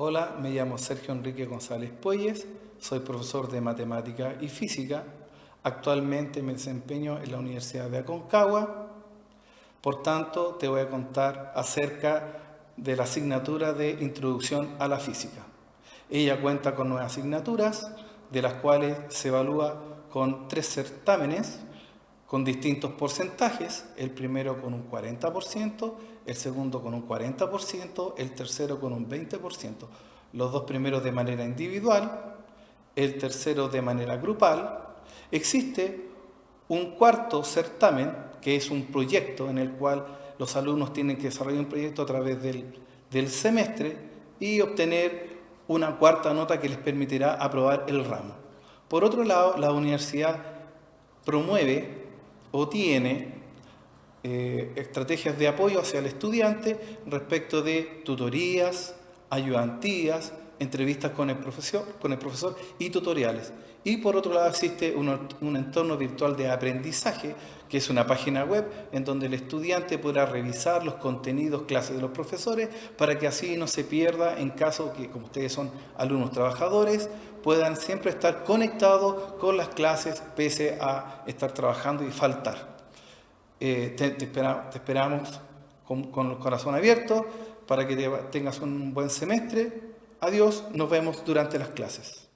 Hola, me llamo Sergio Enrique González Puelles, soy profesor de Matemática y Física. Actualmente me desempeño en la Universidad de Aconcagua. Por tanto, te voy a contar acerca de la asignatura de Introducción a la Física. Ella cuenta con nueve asignaturas, de las cuales se evalúa con tres certámenes con distintos porcentajes, el primero con un 40%, el segundo con un 40%, el tercero con un 20%, los dos primeros de manera individual, el tercero de manera grupal. Existe un cuarto certamen, que es un proyecto en el cual los alumnos tienen que desarrollar un proyecto a través del, del semestre y obtener una cuarta nota que les permitirá aprobar el ramo. Por otro lado, la universidad promueve o tiene eh, estrategias de apoyo hacia el estudiante respecto de tutorías, ayudantías, entrevistas con el profesor, con el profesor y tutoriales. Y por otro lado existe un, un, entorno virtual de aprendizaje, que es una página web en donde el estudiante podrá revisar los contenidos, clases de los profesores, para que así no se pierda en caso que, como ustedes son alumnos trabajadores, puedan siempre estar conectados con las clases pese a estar trabajando y faltar. Eh, te, te, espera, te, esperamos con, el corazón abierto para que te, tengas un buen semestre. Adiós, nos vemos durante las clases.